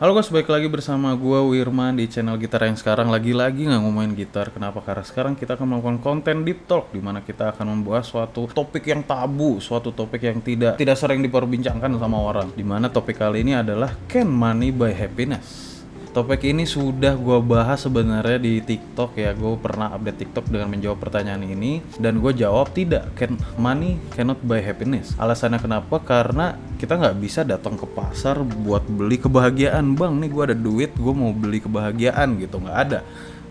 Halo guys, balik lagi bersama gue Wirman di channel gitar yang sekarang lagi-lagi nggak ngomongin gitar. Kenapa? Karena sekarang kita akan melakukan konten deep talk di mana kita akan membahas suatu topik yang tabu, suatu topik yang tidak tidak sering diperbincangkan sama orang. Di mana topik kali ini adalah Can Money Buy Happiness? Topik ini sudah gue bahas sebenarnya di TikTok ya. Gue pernah update TikTok dengan menjawab pertanyaan ini dan gue jawab tidak. Can money cannot buy happiness. Alasannya kenapa? Karena kita nggak bisa datang ke pasar buat beli kebahagiaan. Bang, nih gue ada duit, gue mau beli kebahagiaan gitu. Nggak ada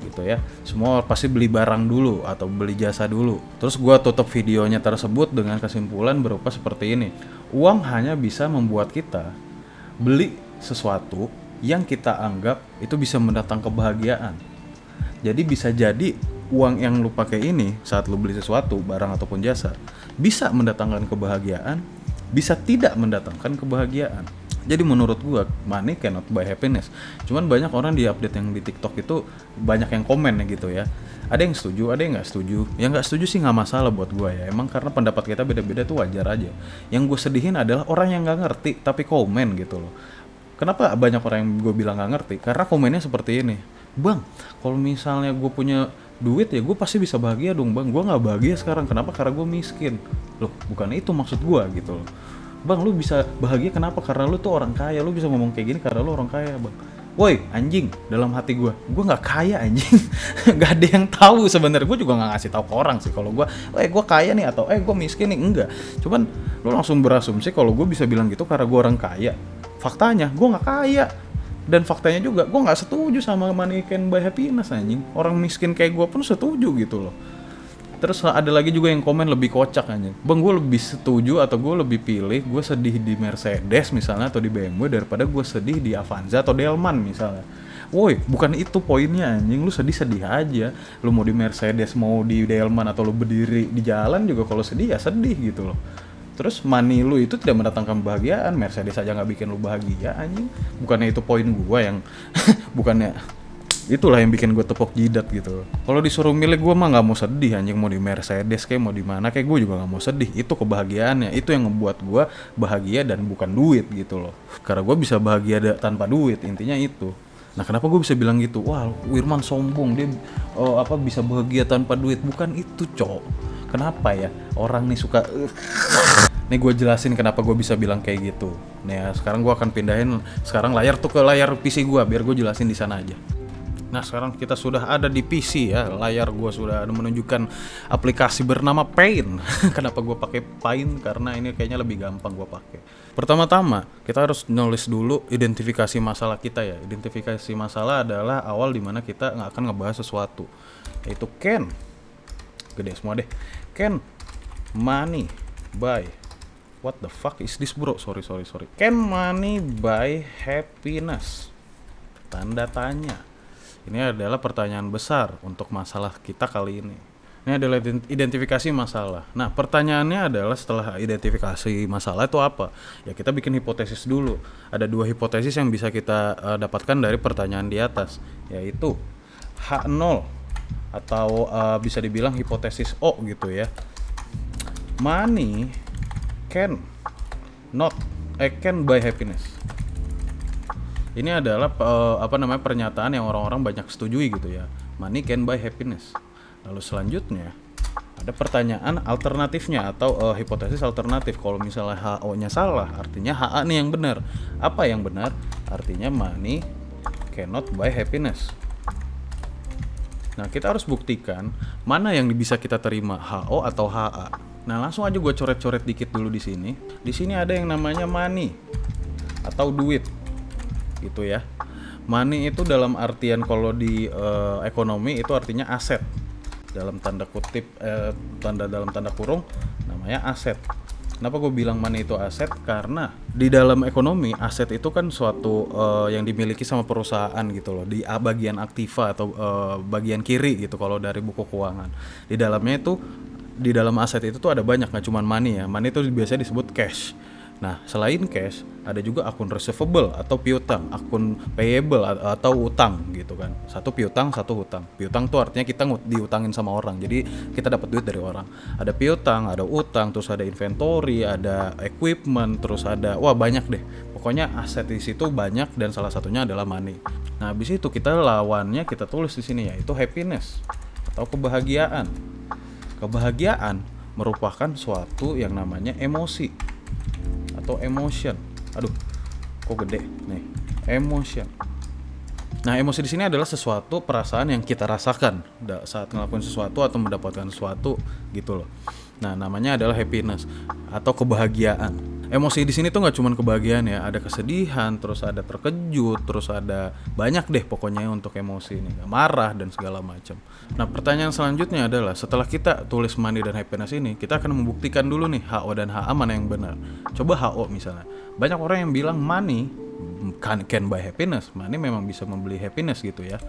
gitu ya. Semua pasti beli barang dulu atau beli jasa dulu. Terus gue tutup videonya tersebut dengan kesimpulan berupa seperti ini. Uang hanya bisa membuat kita beli sesuatu yang kita anggap itu bisa mendatang kebahagiaan. Jadi bisa jadi uang yang lu pakai ini saat lu beli sesuatu, barang ataupun jasa, bisa mendatangkan kebahagiaan, bisa tidak mendatangkan kebahagiaan. Jadi menurut gua money cannot buy happiness. Cuman banyak orang di update yang di TikTok itu banyak yang komen gitu ya. Ada yang setuju, ada yang nggak setuju. Yang nggak setuju sih nggak masalah buat gua ya. Emang karena pendapat kita beda-beda tuh wajar aja. Yang gue sedihin adalah orang yang nggak ngerti tapi komen gitu loh. Kenapa banyak orang yang gue bilang nggak ngerti? Karena komennya seperti ini, bang, kalau misalnya gue punya duit ya gue pasti bisa bahagia dong bang. Gue nggak bahagia sekarang, kenapa? Karena gue miskin. Loh, bukan itu maksud gue gitu loh. Bang, lu bisa bahagia kenapa? Karena lu tuh orang kaya. Lu bisa ngomong kayak gini karena lu orang kaya, bang. Woi anjing dalam hati gue, gue nggak kaya anjing, nggak ada yang tahu sebenarnya. Gue juga nggak ngasih tahu ke orang sih kalau gue, eh gue kaya nih atau eh gue miskin nih enggak. Cuman lu langsung berasumsi kalau gue bisa bilang gitu karena gue orang kaya faktanya gue nggak kaya. Dan faktanya juga gue nggak setuju sama money can buy happiness anjing. Orang miskin kayak gue pun setuju gitu loh. Terus ada lagi juga yang komen lebih kocak anjing. Bang gue lebih setuju atau gue lebih pilih gue sedih di Mercedes misalnya atau di BMW daripada gue sedih di Avanza atau Delman misalnya. Woi, bukan itu poinnya anjing. Lu sedih-sedih aja. Lu mau di Mercedes, mau di Delman atau lu berdiri di jalan juga kalau sedih ya sedih gitu loh terus money lu itu tidak mendatangkan kebahagiaan. Mercedes aja nggak bikin lu bahagia anjing. Bukannya itu poin gua yang bukannya itulah yang bikin gue tepok jidat gitu. Kalau disuruh milih gue mah nggak mau sedih anjing. Mau di Mercedes kayak mau di mana kayak gue juga nggak mau sedih. Itu kebahagiaannya. Itu yang membuat gue bahagia dan bukan duit gitu loh. Karena gue bisa bahagia tanpa duit intinya itu. Nah kenapa gue bisa bilang gitu? Wah Wirman sombong. Dia oh, apa bisa bahagia tanpa duit? Bukan itu cok. Kenapa ya? Orang nih suka Nih gue jelasin kenapa gue bisa bilang kayak gitu. Nih ya, sekarang gue akan pindahin sekarang layar tuh ke layar PC gue biar gue jelasin di sana aja. Nah sekarang kita sudah ada di PC ya layar gue sudah menunjukkan aplikasi bernama Paint. Kenapa gue pakai Paint? Karena ini kayaknya lebih gampang gue pakai. Pertama-tama kita harus nulis dulu identifikasi masalah kita ya. Identifikasi masalah adalah awal di mana kita nggak akan ngebahas sesuatu. Yaitu can. Gede semua deh. Can money buy What the fuck is this bro? Sorry sorry sorry. Can money buy happiness? Tanda tanya. Ini adalah pertanyaan besar untuk masalah kita kali ini. Ini adalah identifikasi masalah. Nah, pertanyaannya adalah setelah identifikasi masalah itu apa? Ya kita bikin hipotesis dulu. Ada dua hipotesis yang bisa kita uh, dapatkan dari pertanyaan di atas, yaitu H0 atau uh, bisa dibilang hipotesis O gitu ya. Money can not I can buy happiness. Ini adalah uh, apa namanya pernyataan yang orang-orang banyak setujui gitu ya. Money can buy happiness. Lalu selanjutnya ada pertanyaan alternatifnya atau uh, hipotesis alternatif. Kalau misalnya HO-nya salah, artinya HA nih yang benar. Apa yang benar? Artinya money cannot buy happiness. Nah, kita harus buktikan mana yang bisa kita terima, HO atau HA. Nah langsung aja gue coret-coret dikit dulu di sini. Di sini ada yang namanya money atau duit, gitu ya. Money itu dalam artian kalau di uh, ekonomi itu artinya aset. Dalam tanda kutip, eh, tanda dalam tanda kurung, namanya aset. Kenapa gue bilang money itu aset? Karena di dalam ekonomi aset itu kan suatu uh, yang dimiliki sama perusahaan gitu loh di bagian aktiva atau uh, bagian kiri gitu kalau dari buku keuangan. Di dalamnya itu di dalam aset itu tuh ada banyak nggak cuma money ya money itu biasanya disebut cash Nah, selain cash, ada juga akun receivable atau piutang, akun payable atau utang gitu kan. Satu piutang, satu hutang. Piutang tuh artinya kita diutangin sama orang. Jadi kita dapat duit dari orang. Ada piutang, ada utang, terus ada inventory, ada equipment, terus ada wah banyak deh. Pokoknya aset di situ banyak dan salah satunya adalah money. Nah, habis itu kita lawannya kita tulis di sini yaitu happiness atau kebahagiaan. Kebahagiaan merupakan suatu yang namanya emosi atau emotion. Aduh, kok gede nih. Emotion. Nah, emosi di sini adalah sesuatu perasaan yang kita rasakan saat ngelakuin sesuatu atau mendapatkan sesuatu gitu loh. Nah, namanya adalah happiness atau kebahagiaan. Emosi di sini tuh nggak cuma kebahagiaan ya, ada kesedihan, terus ada terkejut, terus ada banyak deh pokoknya untuk emosi ini, marah dan segala macam. Nah, pertanyaan selanjutnya adalah setelah kita tulis money dan happiness ini, kita akan membuktikan dulu nih HO dan HA mana yang benar. Coba HO misalnya. Banyak orang yang bilang money can, can buy happiness. Money memang bisa membeli happiness gitu ya.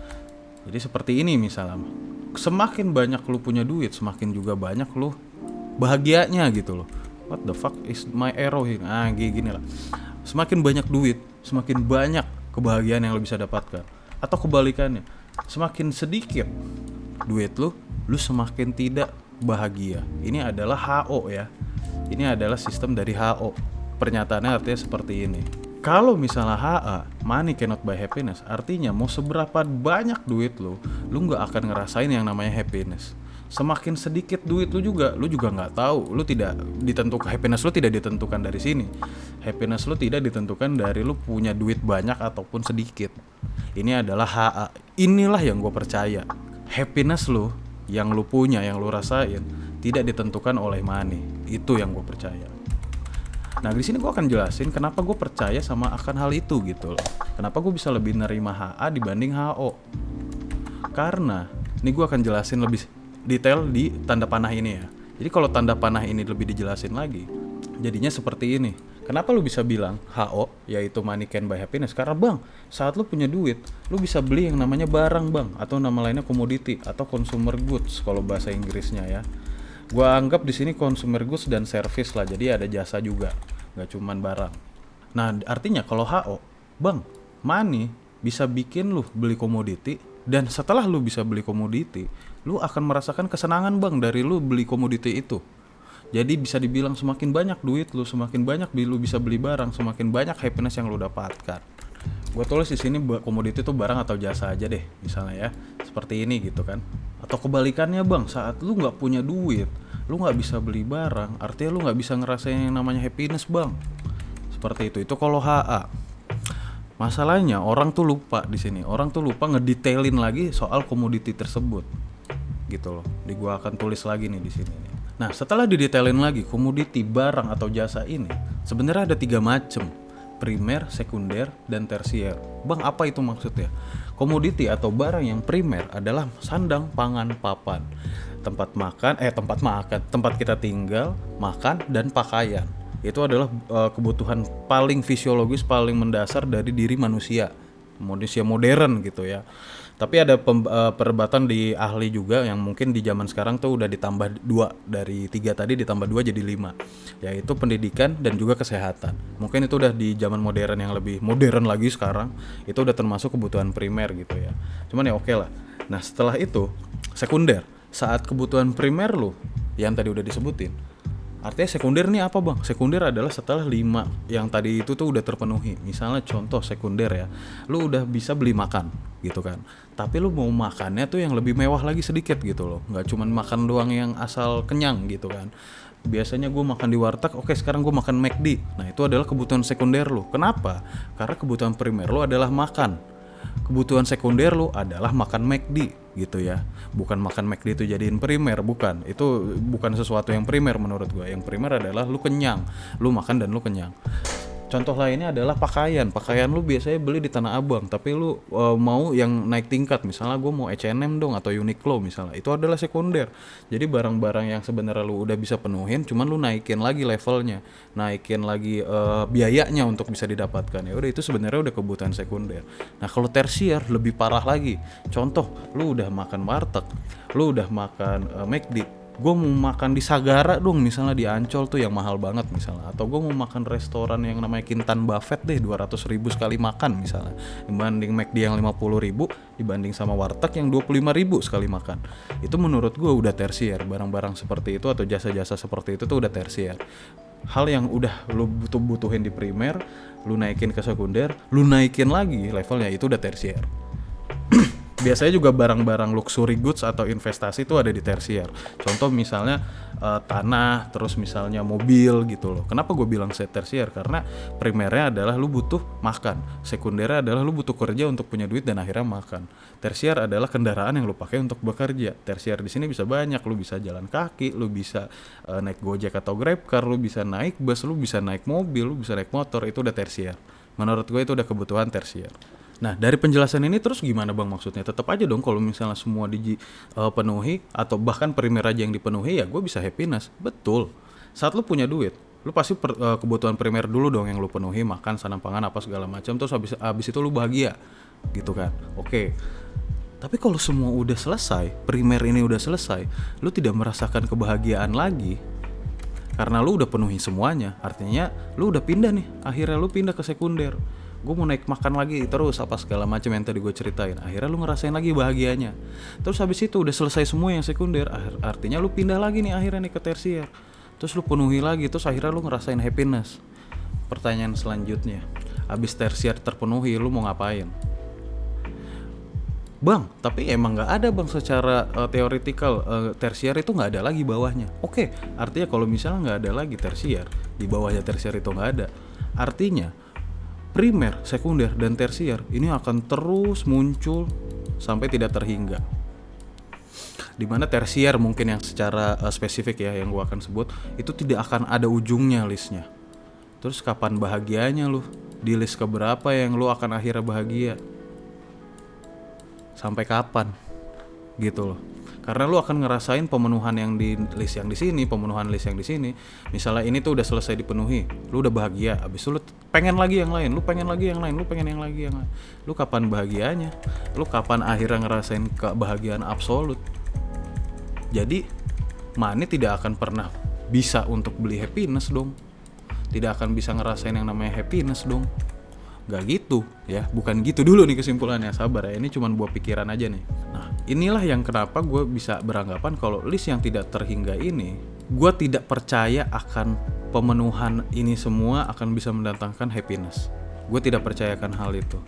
Jadi seperti ini misalnya. Semakin banyak lu punya duit, semakin juga banyak lu bahagianya gitu loh. What the fuck is my arrow here? Ah, gini, gini lah. Semakin banyak duit, semakin banyak kebahagiaan yang lu bisa dapatkan. Atau kebalikannya, semakin sedikit duit lu, lu semakin tidak bahagia. Ini adalah HO ya. Ini adalah sistem dari HO. Pernyataannya artinya seperti ini. Kalau misalnya HA, money cannot buy happiness, artinya mau seberapa banyak duit lu, lu nggak akan ngerasain yang namanya happiness. Semakin sedikit duit lu juga, lu juga nggak tahu, lu tidak ditentukan happiness lu tidak ditentukan dari sini. Happiness lu tidak ditentukan dari lu punya duit banyak ataupun sedikit. Ini adalah HA. Inilah yang gue percaya. Happiness lu yang lu punya, yang lu rasain, tidak ditentukan oleh money. Itu yang gue percaya. Nah di sini gue akan jelasin kenapa gue percaya sama akan hal itu gitu loh. Kenapa gue bisa lebih nerima HA dibanding HO. Karena ini gue akan jelasin lebih detail di tanda panah ini ya. Jadi kalau tanda panah ini lebih dijelasin lagi, jadinya seperti ini. Kenapa lu bisa bilang HO yaitu money can buy happiness? Karena bang, saat lu punya duit, lu bisa beli yang namanya barang bang atau nama lainnya commodity atau consumer goods kalau bahasa Inggrisnya ya. Gua anggap di sini consumer goods dan service lah, jadi ada jasa juga, nggak cuman barang. Nah artinya kalau HO, bang, money bisa bikin lu beli komoditi dan setelah lu bisa beli komoditi, lu akan merasakan kesenangan bang dari lu beli komoditi itu. Jadi bisa dibilang semakin banyak duit lu, semakin banyak lu bisa beli barang, semakin banyak happiness yang lu dapatkan. Gue tulis di sini komoditi itu barang atau jasa aja deh, misalnya ya, seperti ini gitu kan. Atau kebalikannya bang, saat lu nggak punya duit, lu nggak bisa beli barang, artinya lu nggak bisa ngerasain yang namanya happiness bang. Seperti itu. Itu kalau HA. Masalahnya orang tuh lupa di sini. Orang tuh lupa ngedetailin lagi soal komoditi tersebut. Gitu loh. Di gua akan tulis lagi nih di sini. Nah, setelah didetailin lagi komoditi barang atau jasa ini, sebenarnya ada tiga macam. Primer, sekunder, dan tersier. Bang, apa itu maksudnya? Komoditi atau barang yang primer adalah sandang, pangan, papan. Tempat makan, eh tempat makan, tempat kita tinggal, makan, dan pakaian itu adalah eh, kebutuhan paling fisiologis paling mendasar dari diri manusia manusia modern gitu ya tapi ada pem- eh, perdebatan di ahli juga yang mungkin di zaman sekarang tuh udah ditambah dua dari tiga tadi ditambah dua jadi lima. Yaitu pendidikan dan juga kesehatan. Mungkin itu udah di zaman modern yang lebih modern lagi sekarang itu udah termasuk kebutuhan primer gitu ya. Cuman ya oke lah. Nah setelah itu sekunder. Saat kebutuhan primer lu yang tadi udah disebutin Artinya sekunder nih apa bang? Sekunder adalah setelah lima yang tadi itu tuh udah terpenuhi. Misalnya contoh sekunder ya, lu udah bisa beli makan gitu kan. Tapi lu mau makannya tuh yang lebih mewah lagi sedikit gitu loh. Nggak cuman makan doang yang asal kenyang gitu kan. Biasanya gue makan di warteg, oke sekarang gue makan McD. Nah itu adalah kebutuhan sekunder lu. Kenapa? Karena kebutuhan primer lu adalah makan. Kebutuhan sekunder lu adalah makan McD gitu ya. Bukan makan McD itu jadiin primer bukan. Itu bukan sesuatu yang primer menurut gue yang primer adalah lu kenyang. Lu makan dan lu kenyang contoh lainnya adalah pakaian. Pakaian lu biasanya beli di tanah abang tapi lu uh, mau yang naik tingkat. Misalnya gue mau H&M dong atau Uniqlo misalnya. Itu adalah sekunder. Jadi barang-barang yang sebenarnya lu udah bisa penuhin cuman lu naikin lagi levelnya. Naikin lagi uh, biayanya untuk bisa didapatkan. Ya udah itu sebenarnya udah kebutuhan sekunder. Nah kalau tersier lebih parah lagi. Contoh lu udah makan warteg lu udah makan uh, McD gue mau makan di Sagara dong misalnya di Ancol tuh yang mahal banget misalnya. Atau gue mau makan restoran yang namanya Kintan Buffet deh 200 ribu sekali makan misalnya. Dibanding McD yang 50 ribu dibanding sama warteg yang 25 ribu sekali makan. Itu menurut gue udah tersier. Barang-barang seperti itu atau jasa-jasa seperti itu tuh udah tersier. Hal yang udah lu butuh butuhin di primer lu naikin ke sekunder lu naikin lagi levelnya itu udah tersier biasanya juga barang-barang luxury goods atau investasi itu ada di tersier. Contoh misalnya uh, tanah, terus misalnya mobil gitu loh. Kenapa gue bilang set tersier? Karena primernya adalah lu butuh makan, sekundernya adalah lu butuh kerja untuk punya duit dan akhirnya makan. Tersier adalah kendaraan yang lu pakai untuk bekerja. Tersier di sini bisa banyak, lu bisa jalan kaki, lu bisa uh, naik gojek atau grab car, lu bisa naik bus, lu bisa naik mobil, lu bisa naik motor, itu udah tersier. Menurut gue itu udah kebutuhan tersier. Nah, dari penjelasan ini terus gimana Bang maksudnya? Tetap aja dong kalau misalnya semua dipenuhi uh, atau bahkan primer aja yang dipenuhi ya gue bisa happiness. Betul. Saat lu punya duit, lu pasti per, uh, kebutuhan primer dulu dong yang lu penuhi, makan, sanam pangan apa segala macam terus habis habis itu lu bahagia. Gitu kan. Oke. Tapi kalau semua udah selesai, primer ini udah selesai, lu tidak merasakan kebahagiaan lagi, karena lu udah penuhi semuanya artinya lu udah pindah nih akhirnya lu pindah ke sekunder gue mau naik makan lagi terus apa segala macam yang tadi gue ceritain. Akhirnya lu ngerasain lagi bahagianya. Terus habis itu udah selesai semua yang sekunder artinya lu pindah lagi nih akhirnya nih ke tersier. Terus lu penuhi lagi terus akhirnya lu ngerasain happiness. Pertanyaan selanjutnya habis tersier terpenuhi lu mau ngapain? Bang, tapi emang nggak ada bang secara uh, teoritikal uh, tersier itu nggak ada lagi bawahnya. Oke, artinya kalau misalnya nggak ada lagi tersier, di bawahnya tersier itu nggak ada. Artinya primer, sekunder, dan tersier ini akan terus muncul sampai tidak terhingga. Di mana tersier mungkin yang secara uh, spesifik ya yang gua akan sebut itu tidak akan ada ujungnya listnya. Terus kapan bahagianya lu? Di list keberapa yang lu akan akhirnya bahagia? Sampai kapan? Gitu loh karena lu akan ngerasain pemenuhan yang di list yang di sini pemenuhan list yang di sini. Misalnya ini tuh udah selesai dipenuhi lu udah bahagia abis itu lu pengen lagi yang lain lu pengen lagi yang lain lu pengen yang lagi yang lain. Lu kapan bahagianya? Lu kapan akhirnya ngerasain kebahagiaan absolut? Jadi money tidak akan pernah bisa untuk beli happiness dong. Tidak akan bisa ngerasain yang namanya happiness dong Gak gitu ya, bukan gitu dulu nih kesimpulannya, sabar ya, ini cuma buat pikiran aja nih. Nah, inilah yang kenapa gue bisa beranggapan kalau list yang tidak terhingga ini, gue tidak percaya akan pemenuhan ini semua akan bisa mendatangkan happiness. Gue tidak percayakan hal itu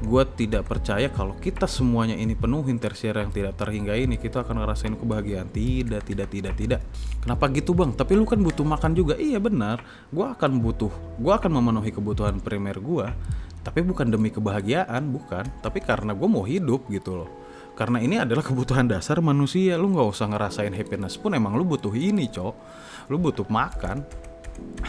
gue tidak percaya kalau kita semuanya ini penuhin tersier yang tidak terhingga ini. Kita akan ngerasain kebahagiaan. Tidak tidak tidak tidak. Kenapa gitu bang? Tapi lu kan butuh makan juga. Iya benar. Gue akan butuh gue akan memenuhi kebutuhan primer gue tapi bukan demi kebahagiaan bukan. Tapi karena gue mau hidup gitu loh. Karena ini adalah kebutuhan dasar manusia. Lu nggak usah ngerasain happiness pun emang lu butuh ini cok. Lu butuh makan.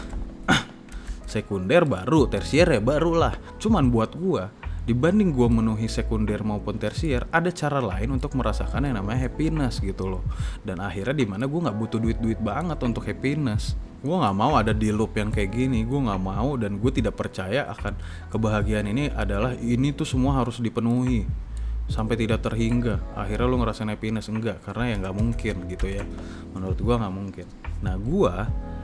Sekunder baru tersier ya baru lah. Cuman buat gue dibanding gue menuhi sekunder maupun tersier ada cara lain untuk merasakan yang namanya happiness gitu loh. Dan akhirnya di mana gue nggak butuh duit duit banget untuk happiness. Gue nggak mau ada di loop yang kayak gini. Gue nggak mau dan gue tidak percaya akan kebahagiaan ini adalah ini tuh semua harus dipenuhi sampai tidak terhingga. Akhirnya lo ngerasain happiness? Enggak karena ya nggak mungkin gitu ya. Menurut gue nggak mungkin. Nah gue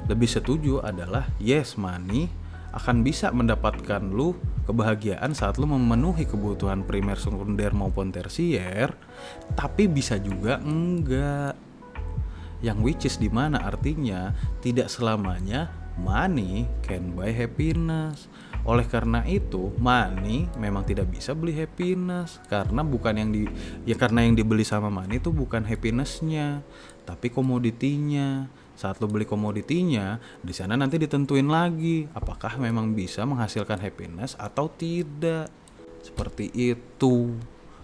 lebih setuju adalah yes money akan bisa mendapatkan lu kebahagiaan saat lu memenuhi kebutuhan primer, sekunder maupun tersier, tapi bisa juga enggak. Yang which is di mana artinya tidak selamanya money can buy happiness. Oleh karena itu, money memang tidak bisa beli happiness karena bukan yang di ya karena yang dibeli sama money itu bukan happinessnya, tapi komoditinya saat lo beli komoditinya di sana nanti ditentuin lagi apakah memang bisa menghasilkan happiness atau tidak. Seperti itu.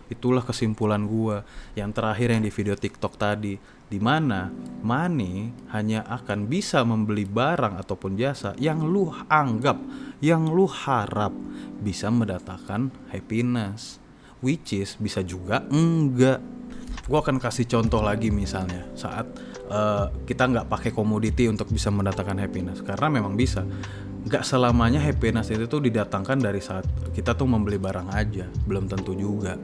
Itulah kesimpulan gua. Yang terakhir yang di video TikTok tadi di mana money hanya akan bisa membeli barang ataupun jasa yang lu anggap yang lu harap bisa mendatangkan happiness which is bisa juga enggak gua akan kasih contoh lagi misalnya saat uh, kita nggak pakai komoditi untuk bisa mendatangkan happiness. Karena memang bisa. Nggak selamanya happiness itu tuh didatangkan dari saat kita tuh membeli barang aja. Belum tentu juga.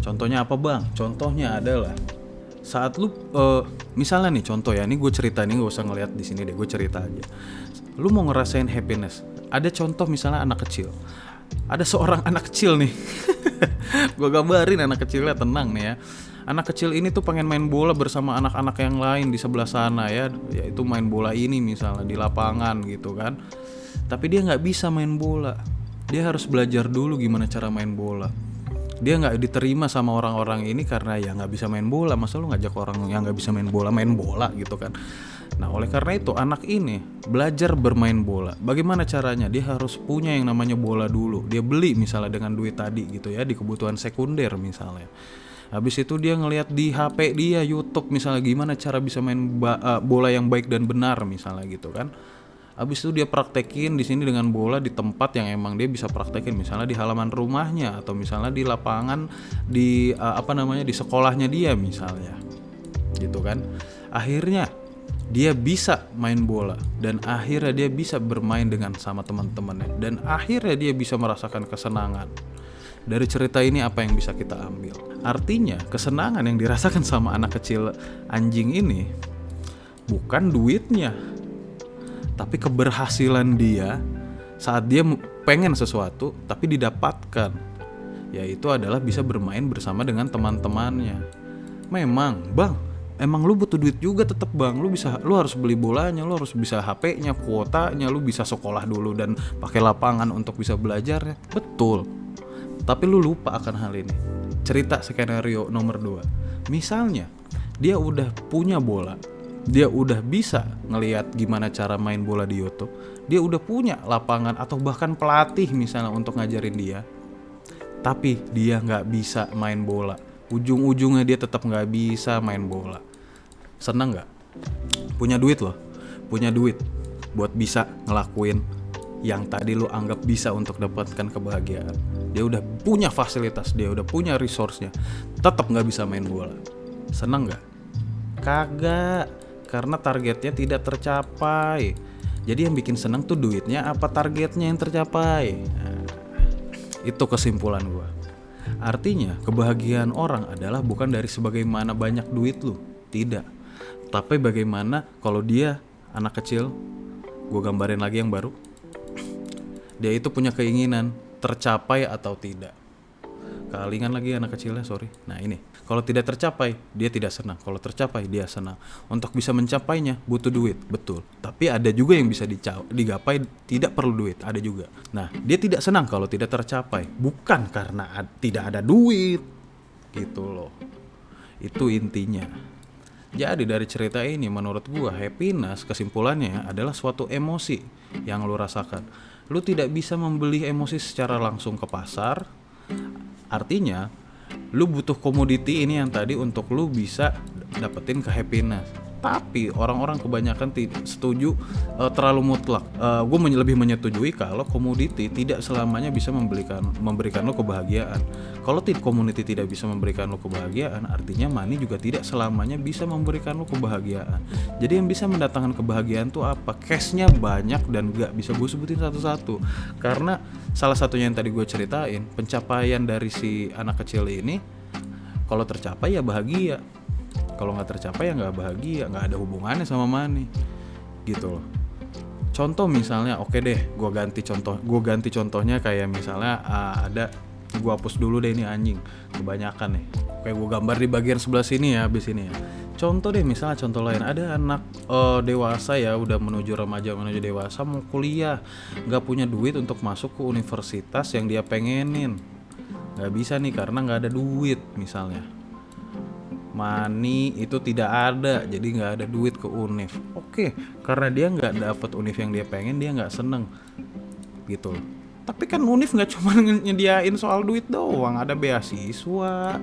Contohnya apa bang? Contohnya adalah saat lu uh, misalnya nih contoh ya. Ini gue cerita ini gak usah ngeliat di sini deh. Gue cerita aja. Lu mau ngerasain happiness. Ada contoh misalnya anak kecil. Ada seorang anak kecil nih gue gambarin anak kecilnya tenang nih ya. Anak kecil ini tuh pengen main bola bersama anak-anak yang lain di sebelah sana ya. Yaitu main bola ini misalnya di lapangan gitu kan. Tapi dia nggak bisa main bola. Dia harus belajar dulu gimana cara main bola. Dia nggak diterima sama orang-orang ini karena ya nggak bisa main bola. Masa lu ngajak orang yang nggak bisa main bola main bola gitu kan nah oleh karena itu anak ini belajar bermain bola. Bagaimana caranya? Dia harus punya yang namanya bola dulu. Dia beli misalnya dengan duit tadi gitu ya di kebutuhan sekunder misalnya. Habis itu dia ngelihat di HP dia YouTube misalnya gimana cara bisa main uh, bola yang baik dan benar misalnya gitu kan. Habis itu dia praktekin di sini dengan bola di tempat yang emang dia bisa praktekin misalnya di halaman rumahnya atau misalnya di lapangan di uh, apa namanya di sekolahnya dia misalnya. Gitu kan. Akhirnya dia bisa main bola dan akhirnya dia bisa bermain dengan sama teman-temannya dan akhirnya dia bisa merasakan kesenangan. Dari cerita ini apa yang bisa kita ambil? Artinya, kesenangan yang dirasakan sama anak kecil anjing ini bukan duitnya, tapi keberhasilan dia saat dia pengen sesuatu tapi didapatkan yaitu adalah bisa bermain bersama dengan teman-temannya memang bang emang lu butuh duit juga tetap bang. Lu bisa lu harus beli bolanya lu harus bisa HP-nya kuotanya lu bisa sekolah dulu dan pakai lapangan untuk bisa belajar ya. Betul. Tapi lu lupa akan hal ini. Cerita skenario nomor 2 misalnya dia udah punya bola dia udah bisa ngelihat gimana cara main bola di YouTube, dia udah punya lapangan atau bahkan pelatih misalnya untuk ngajarin dia, tapi dia nggak bisa main bola. Ujung-ujungnya dia tetap nggak bisa main bola. Seneng nggak? Punya duit loh, punya duit buat bisa ngelakuin yang tadi lo anggap bisa untuk dapatkan kebahagiaan. Dia udah punya fasilitas, dia udah punya resource-nya, tetap nggak bisa main bola. Seneng nggak? Kagak karena targetnya tidak tercapai. Jadi yang bikin seneng tuh duitnya apa targetnya yang tercapai. Nah, itu kesimpulan gue. Artinya kebahagiaan orang adalah bukan dari sebagaimana banyak duit lu, tidak. Tapi bagaimana kalau dia anak kecil, gue gambarin lagi yang baru. Dia itu punya keinginan tercapai atau tidak. Kalingan lagi anak kecilnya, sorry. Nah ini, kalau tidak tercapai, dia tidak senang. Kalau tercapai, dia senang. Untuk bisa mencapainya, butuh duit, betul. Tapi ada juga yang bisa digapai tidak perlu duit, ada juga. Nah, dia tidak senang kalau tidak tercapai. Bukan karena ad tidak ada duit, gitu loh. Itu intinya. Jadi dari cerita ini menurut gua happiness kesimpulannya adalah suatu emosi yang lu rasakan. Lu tidak bisa membeli emosi secara langsung ke pasar Artinya, lu butuh komoditi ini yang tadi untuk lu bisa dapetin ke happiness tapi orang-orang kebanyakan setuju uh, terlalu mutlak. Uh, eh, gue men lebih menyetujui kalau komoditi tidak selamanya bisa memberikan memberikan lo kebahagiaan. Kalau tidak komoditi tidak bisa memberikan lo kebahagiaan, artinya money juga tidak selamanya bisa memberikan lo kebahagiaan. Jadi yang bisa mendatangkan kebahagiaan tuh apa? Cashnya banyak dan gak bisa gue sebutin satu-satu. Karena salah satunya yang tadi gue ceritain, pencapaian dari si anak kecil ini, kalau tercapai ya bahagia kalau nggak tercapai ya nggak bahagia nggak ada hubungannya sama money gitu loh. Contoh misalnya oke okay deh gue ganti contoh gue ganti contohnya kayak misalnya uh, ada gue hapus dulu deh ini anjing kebanyakan nih. Kayak gue gambar di bagian sebelah sini ya habis ini ya. Contoh deh misalnya contoh lain ada anak uh, dewasa ya udah menuju remaja menuju dewasa mau kuliah nggak punya duit untuk masuk ke universitas yang dia pengenin. Nggak bisa nih karena nggak ada duit misalnya money itu tidak ada jadi nggak ada duit ke univ oke karena dia nggak dapat univ yang dia pengen dia nggak seneng gitu tapi kan univ nggak cuma nyediain soal duit doang ada beasiswa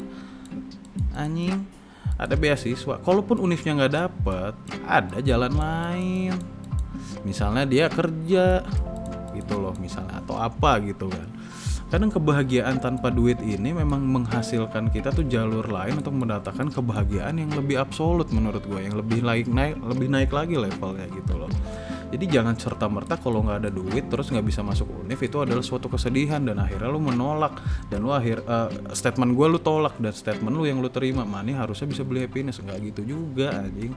anjing. Ada beasiswa kalaupun univnya nggak dapet ada jalan lain. Misalnya dia kerja gitu loh misalnya atau apa gitu kan kadang kebahagiaan tanpa duit ini memang menghasilkan kita tuh jalur lain untuk mendatangkan kebahagiaan yang lebih absolut menurut gue yang lebih naik naik lebih naik lagi levelnya gitu loh. Jadi jangan serta merta kalau nggak ada duit terus nggak bisa masuk univ itu adalah suatu kesedihan dan akhirnya lu menolak. Dan lu akhir uh, statement gue lu tolak dan statement lu yang lu terima mani harusnya bisa beli happiness. Nggak gitu juga anjing.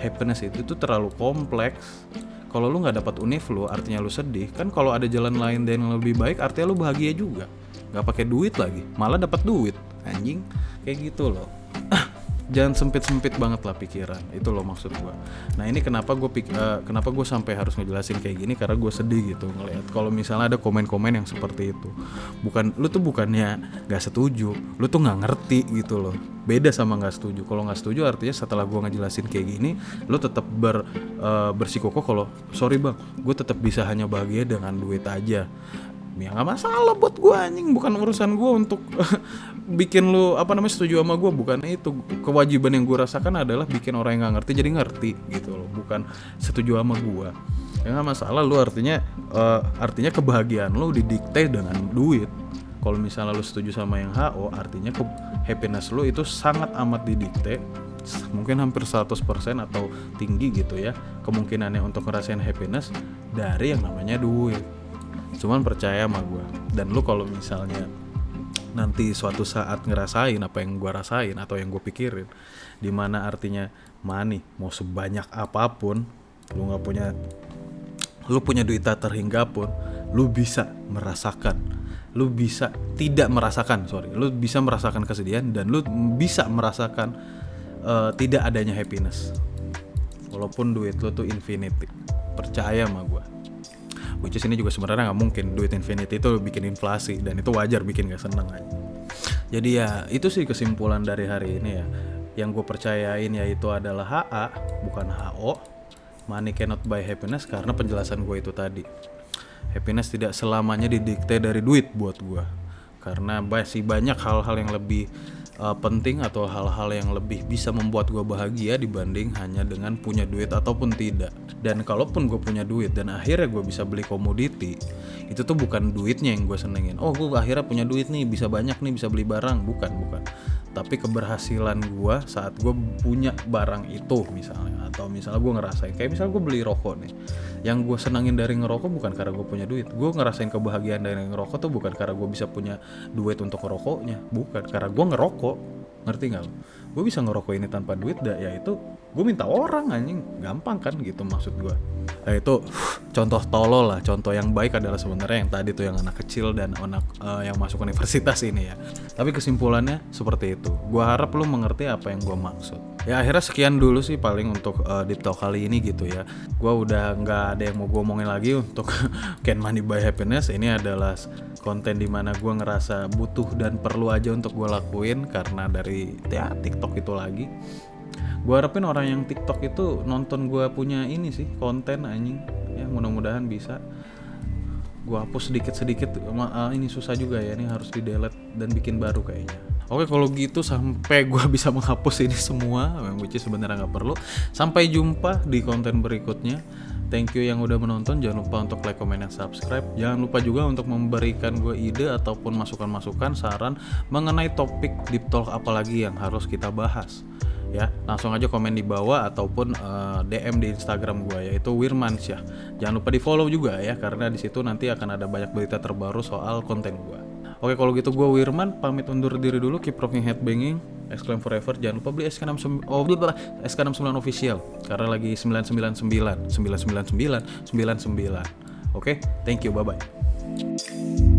Happiness itu tuh terlalu kompleks kalau lu nggak dapat univ lu artinya lu sedih. Kan kalau ada jalan lain dan yang lebih baik artinya lu bahagia juga. Nggak pakai duit lagi malah dapat duit. Anjing kayak gitu loh jangan sempit-sempit banget lah pikiran itu loh maksud gue nah ini kenapa gue pik uh, kenapa gue sampai harus ngejelasin kayak gini? Karena gue sedih gitu ngelihat kalau misalnya ada komen-komen yang seperti itu. Bukan lu tuh bukannya nggak setuju lu tuh nggak ngerti gitu loh. Beda sama nggak setuju. Kalau nggak setuju artinya setelah gue ngejelasin kayak gini lu tetap ber uh, bersikukuh kalau sorry bang gue tetap bisa hanya bahagia dengan duit aja ya nggak masalah buat gue anjing. Bukan urusan gue untuk bikin lu apa namanya setuju sama gue bukan itu. Kewajiban yang gue rasakan adalah bikin orang yang nggak ngerti jadi ngerti gitu loh. Bukan setuju sama gue ya nggak masalah. Lu artinya uh, artinya kebahagiaan lu didikte dengan duit. Kalau misalnya lu setuju sama yang HO artinya ke happiness lu itu sangat amat didikte. Mungkin hampir 100% atau tinggi gitu ya kemungkinannya untuk ngerasain happiness dari yang namanya duit cuman percaya sama gue dan lu kalau misalnya nanti suatu saat ngerasain apa yang gue rasain atau yang gue pikirin di mana artinya money mau sebanyak apa pun lu nggak punya lu punya duit tak terhingga pun lu bisa merasakan. Lu bisa tidak merasakan sorry. Lu bisa merasakan kesedihan dan lu bisa merasakan uh, tidak adanya happiness. Walaupun duit lu tuh infinity. Percaya sama gue which is ini juga sebenarnya nggak mungkin. Duit infinity itu bikin inflasi dan itu wajar bikin gak seneng aja. Jadi ya itu sih kesimpulan dari hari ini ya. Yang gue percayain yaitu adalah HA bukan HO money cannot buy happiness karena penjelasan gue itu tadi. Happiness tidak selamanya didikte dari duit buat gue karena masih banyak hal-hal yang lebih uh, penting atau hal-hal yang lebih bisa membuat gue bahagia dibanding hanya dengan punya duit ataupun tidak. Dan kalaupun gue punya duit dan akhirnya gue bisa beli komoditi, itu tuh bukan duitnya yang gue senengin. Oh gue akhirnya punya duit nih, bisa banyak nih, bisa beli barang. Bukan, bukan tapi keberhasilan gue saat gue punya barang itu misalnya atau misalnya gue ngerasain kayak misalnya gue beli rokok nih yang gue senangin dari ngerokok bukan karena gue punya duit. Gue ngerasain kebahagiaan dari ngerokok tuh bukan karena gue bisa punya duit untuk ngerokoknya bukan karena gue ngerokok ngerti nggak gue bisa ngerokok ini tanpa duit dah. Ya itu gue minta orang anjing. Gampang kan gitu maksud gue nah itu contoh tolol lah. Contoh yang baik adalah sebenarnya yang tadi tuh yang anak kecil dan anak uh, yang masuk universitas ini ya. Tapi kesimpulannya seperti itu. Gue harap lu mengerti apa yang gue maksud ya akhirnya sekian dulu sih paling untuk uh, deep talk kali ini gitu ya. Gue udah nggak ada yang mau gue omongin lagi untuk Can Money by Happiness. Ini adalah konten di mana gue ngerasa butuh dan perlu aja untuk gue lakuin karena dari ya TikTok itu lagi. Gue harapin orang yang TikTok itu nonton gue punya ini sih konten anjing. Ya mudah-mudahan bisa. Gue hapus sedikit-sedikit uh, ini susah juga ya ini harus di delete dan bikin baru kayaknya Oke kalau gitu sampai gue bisa menghapus ini semua, which is sebenarnya nggak perlu. Sampai jumpa di konten berikutnya. Thank you yang udah menonton. Jangan lupa untuk like, comment, dan subscribe. Jangan lupa juga untuk memberikan gue ide ataupun masukan-masukan, saran mengenai topik deep talk apalagi yang harus kita bahas. Ya, langsung aja komen di bawah ataupun uh, eh, DM di Instagram gue yaitu Wirmansyah. Jangan lupa di follow juga ya karena di situ nanti akan ada banyak berita terbaru soal konten gue. Oke kalau gitu gue Wirman pamit undur diri dulu keep rocking headbanging Exclaim Forever jangan lupa beli SK69 oh beli SK69 official karena lagi 999 999 99 Oke, thank you, bye bye.